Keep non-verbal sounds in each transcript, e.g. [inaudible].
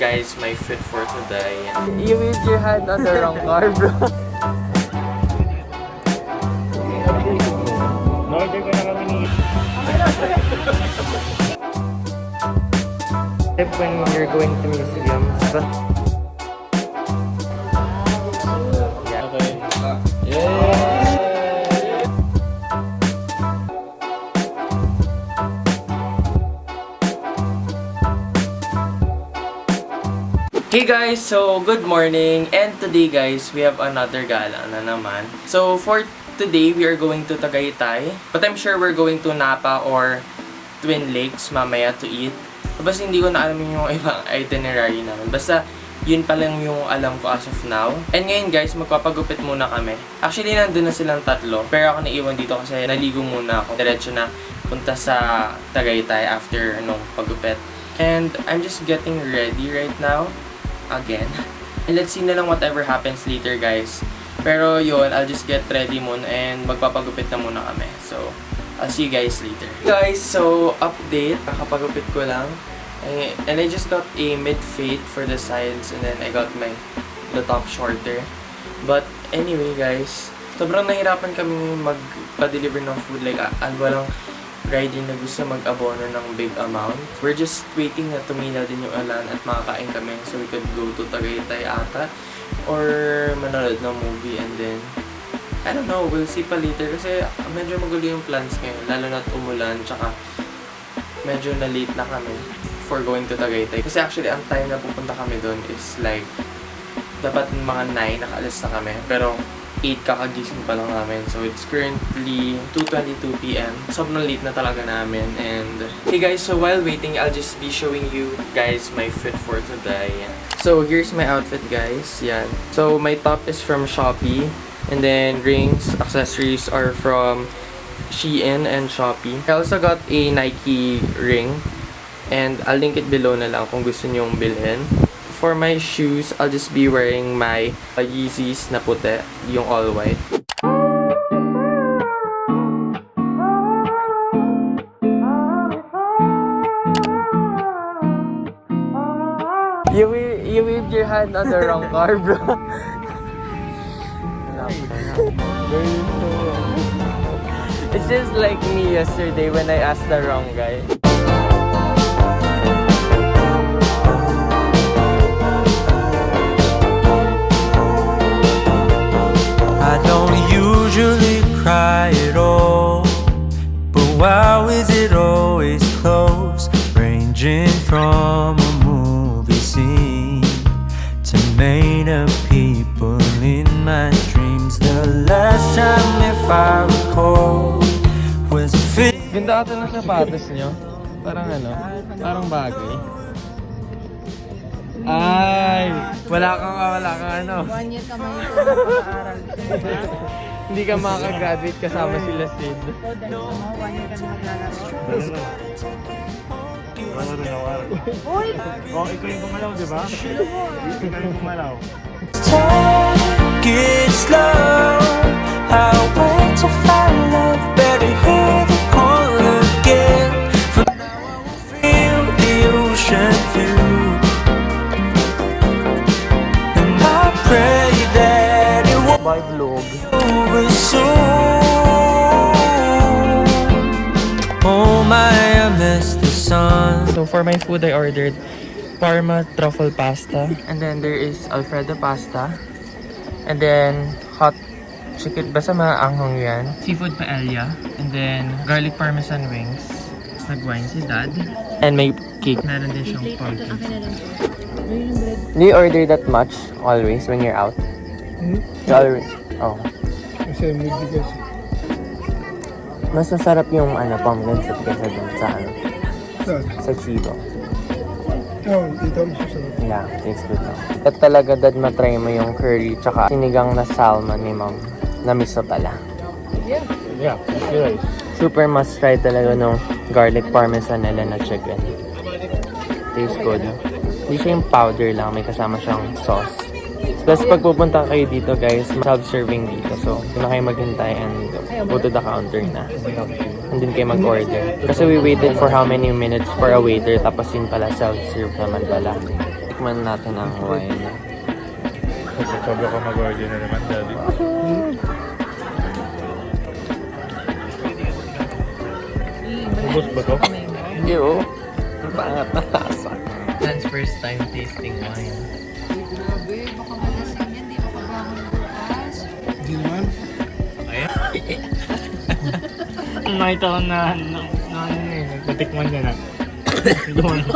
Guys, my fit for today. You waved your hand on the wrong car, bro. Northern ko na kami ni... Tip when you're going to museums. Okay. Hey guys, so good morning and today guys, we have another gala na naman. So for today, we are going to Tagaytay. But I'm sure we're going to Napa or Twin Lakes mamaya to eat. Basta hindi ko na alam yung [laughs] ibang itinerary namin. Basta yun pa lang yung alam ko as of now. And ngayon guys, magpapagupit muna kami. Actually, nandun na silang tatlo. Pero ako naiwan dito kasi naligo muna ako. Diretso na punta sa Tagaytay after nung pagupit. And I'm just getting ready right now. Again. And let's see na lang whatever happens later guys. Pero yun, I'll just get ready muna and magpapagupit na muna kami. So, I'll see you guys later. Guys, so update. Kakapagupit ko lang. Eh, And I just got a mid-fade for the sides and then I got my the top shorter. But anyway guys, sobrang nahirapan kami magpa-deliver ng food. Like, ah, ah, walang rider na gusto mag-abono ng big amount. We're just waiting na tumila din yung ulan at makakain kami so we could go to Tagaytay ata or manood ng movie and then I don't know, we'll see pa later kasi medyo magulo yung plans ngayon lalo na't umulan tsaka medyo na late na kami for going to Tagaytay. Kasi actually, ang time na pupunta kami doon is like, dapat mga 9 nakaalis na kami. Pero 8 kakagising pa lang namin. So, it's currently 2.22pm. Sobrang late na talaga namin. And, hey guys, so while waiting, I'll just be showing you guys my fit for today. So, here's my outfit, guys. Yan. So, my top is from Shopee. And then, rings, accessories are from Shein and Shopee. I also got a Nike ring. And I'll link it below na lang kung gusto nyong bilhin. For my shoes, I'll just be wearing my uh, Yeezys na puti, yung all white. You, you waved your hand on the wrong car, bro. [laughs] It's just like me yesterday when I asked the wrong guy. Ganda ata ng sapatos nyo. Parang ano, parang bagay. Ay! Wala kang, wala kang ano. One year ka man yung pag-aaral. [laughs] Hindi ka makakagraduate kasama sila Sid. So, dahil sa mga one year ka na maglalaro. Wala rin ako. Uy! Oh, ikaw yung pumalaw, di ba? Ikaw yung pumalaw. Take it slow. I wait to find love. Better hear Parma truffle pasta. And then there is Alfredo pasta. And then hot chicken. Basta maanghang yan. Seafood paella. And then garlic parmesan wings. Tapos nag-wine si dad. And may cake. Meron din siyang pumpkin. Do you order that much always when you're out? Hmm? Always? Oh. Kasi may bigas. Mas masarap yung ano, pumpkin soup kaysa dun sa ano, Saan? sa Chibo. Oo, dito ang susunod. Yeah, tastes good lang. At talaga dad matry mo yung curry tsaka sinigang na salmon ni mom na miso pala. Yeah, that's good. Super must try talaga nung garlic parmesan nila na chicken. Tastes good. Hindi siya yung powder lang, may kasama siyang sauce. Plus pag pupunta kayo dito guys, self-serving dito. So, doon na kayo maghintay and go to the counter na. Andun kayo mag-order. Kasi we waited for how many minutes for a waiter tapos yun pala self-serve naman pala. Tikman natin ang wine. Sobra ka mag-order na naman, Daddy. Ubus ba to? Hindi oh. Ang pangat na lasa. That's first time tasting wine. Nakita ko na, na, na ano eh, nagpatikman niya na. [coughs] Doon. [coughs]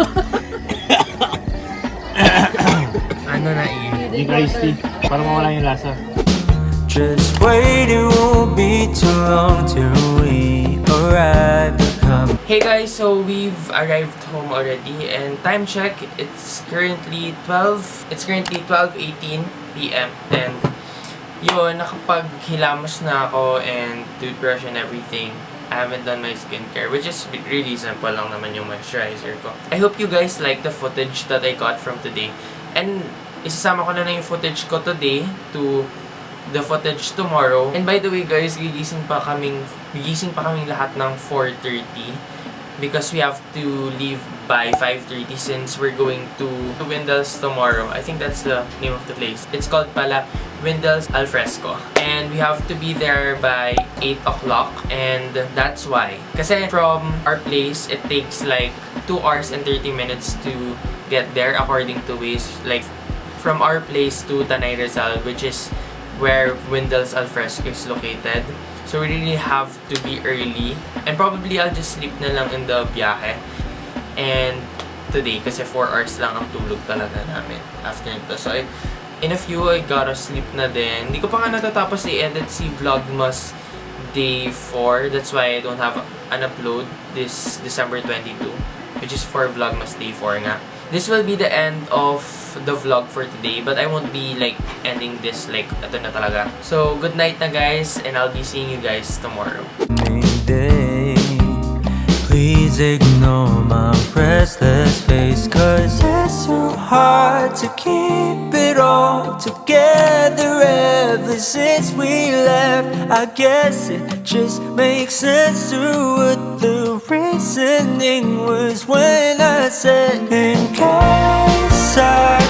Ano na i? Yung iced tea, para mawala yung lasa. Just wait, it won't be too long till we arrive. Hey guys, so we've arrived home already and time check, it's currently 12, it's currently 12.18 p.m. and yun, nakapaghilamos na ako and toothbrush and everything. I haven't done my skincare, which is really simple lang naman yung moisturizer ko. I hope you guys like the footage that I got from today. And isasama ko na na yung footage ko today to the footage tomorrow. And by the way guys, gigising pa kaming, gigising pa kaming lahat ng 4.30 because we have to leave by 5.30 since we're going to Windell's tomorrow. I think that's the name of the place. It's called pala Windell's Alfresco. And we have to be there by 8 o'clock and that's why. Kasi from our place, it takes like 2 hours and 30 minutes to get there according to Waze. Like from our place to Tanay Rizal, which is where Windell's Alfresco is located. So we really have to be early. And probably I'll just sleep na lang in the biyahe. And today, kasi 4 hours lang ang tulog talaga namin after nito. So I, in a few, I gotta sleep na din. Hindi ko pa nga natatapos i-edit si Vlogmas Day 4. That's why I don't have an upload this December 22. Which is for Vlogmas Day 4 nga. This will be the end of the vlog for today. But I won't be like ending this like ito na talaga. So, good night na guys. And I'll be seeing you guys tomorrow. day. Please ignore my restless face, cause it's so hard to keep it all together ever since we left. I guess it just makes sense to what the reasoning was when I said, In case I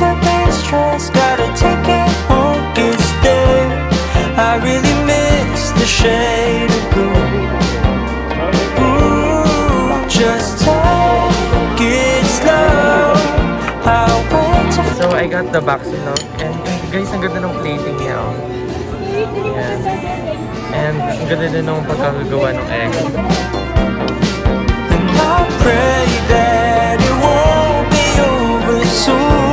to be stressed, gotta take it home, get there. I really miss the shade of blue. Ooh, just take it slow. I'll wait to So I got the Baxilog and guys, ang ganda ng plating niya oh. Yan. And ang ganda din ng pagkakagawa ng egg. And I pray that it won't be over soon.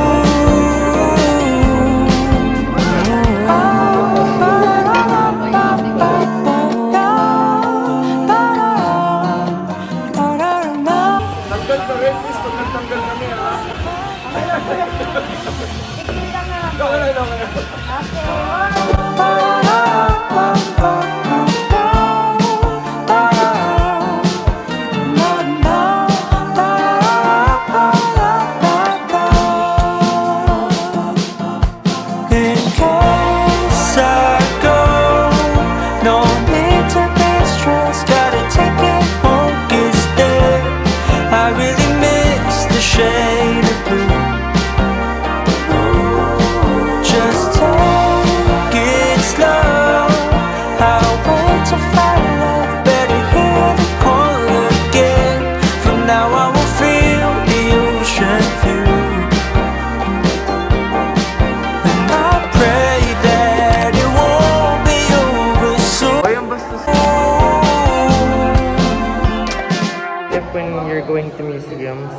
No, need to be stressed. gotta take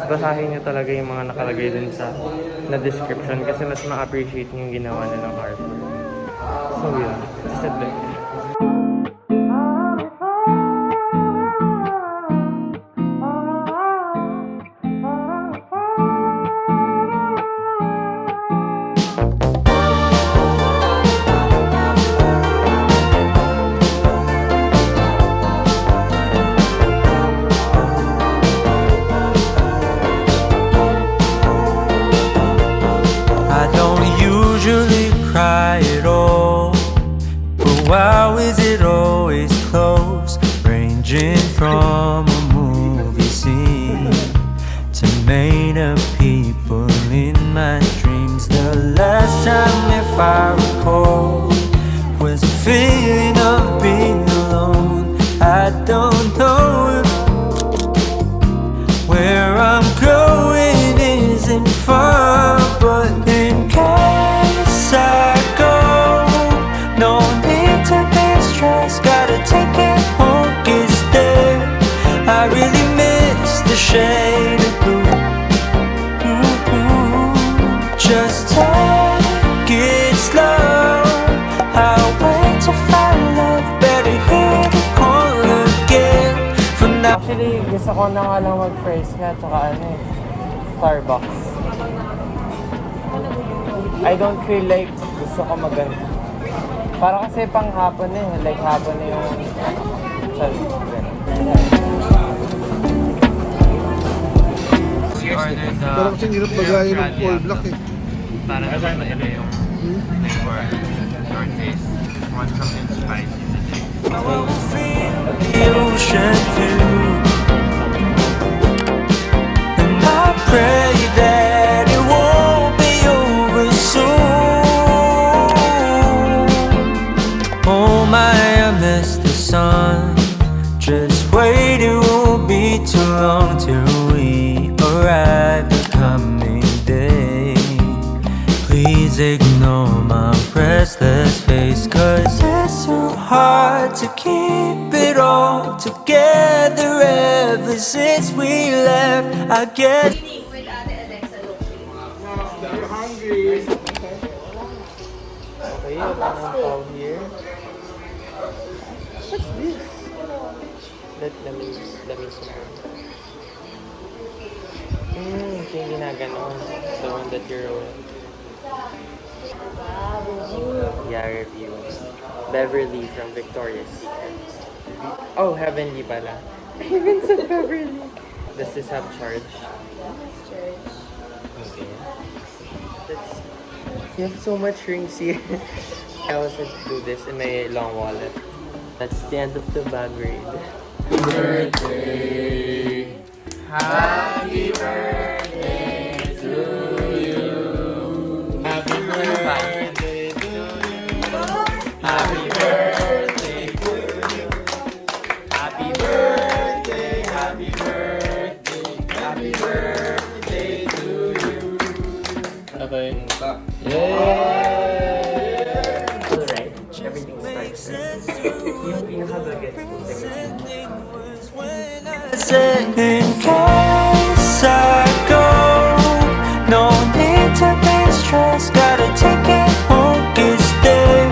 basahin nyo talaga yung mga nakalagay dun sa na description kasi mas ma-appreciate nyo yung ginawa nilang artwork. So yun, just admit. Shade of blue. Ooh, Just take it slow. I'll wait to find love. Better hear the call again. For now. Actually, gusto ko na nga lang mag-fries nga, tsaka ano eh, Starbucks. I don't feel like gusto ko maganda. Para kasi pang eh, like hapon na yung sal. Ordered the Parang kasing hirap bagayin ng Australia all black eh. Para naman maila yung flavor. Short taste. Want something spicy today. the ocean view. And I pray that it won't be over soon. Oh my, I miss the sun. Just wait, it won't be too long till we arrive ignore my restless face Cause it's so hard to keep it all together Ever since we left I guess here. What's this? The one that you're rolling. Yeah, review. Beverly from Victoria's Secret. Oh, Heavenly pala. I even said Beverly. Does this have charge? Okay. That's, you have so much rings here. I also do this in my long wallet. That's the end of the bag raid. Happy Okay. Mm, Alright, everything starts. Yung pinaka-bagets ko. said in case I go No need to be stressed Gotta take it home, it's there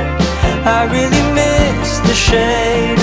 I really miss the shade